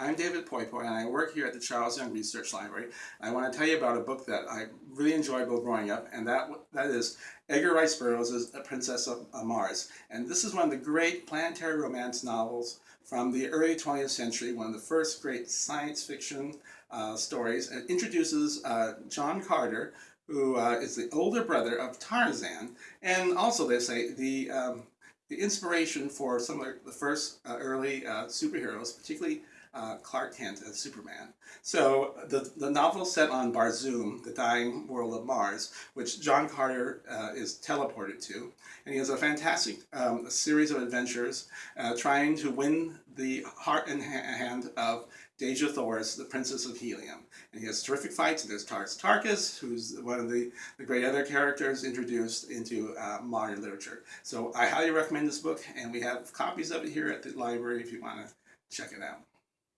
I'm David Poipoy, and I work here at the Charles Young Research Library. I want to tell you about a book that I really enjoyed growing up, and that that is Edgar Rice Burroughs' A Princess of Mars. And this is one of the great planetary romance novels from the early 20th century, one of the first great science fiction uh, stories. It introduces uh, John Carter, who uh, is the older brother of Tarzan, and also they say the um, the inspiration for some of the first uh, early uh, superheroes, particularly uh, Clark Kent as Superman. So the, the novel set on Barsoom, the dying world of Mars, which John Carter uh, is teleported to. And he has a fantastic um, series of adventures uh, trying to win the heart and hand of Dejah Thoris, the Princess of Helium. And he has terrific fights. There's Tars Tarkas, who's one of the, the great other characters introduced into uh, modern literature. So I highly recommend this book, and we have copies of it here at the library if you want to check it out.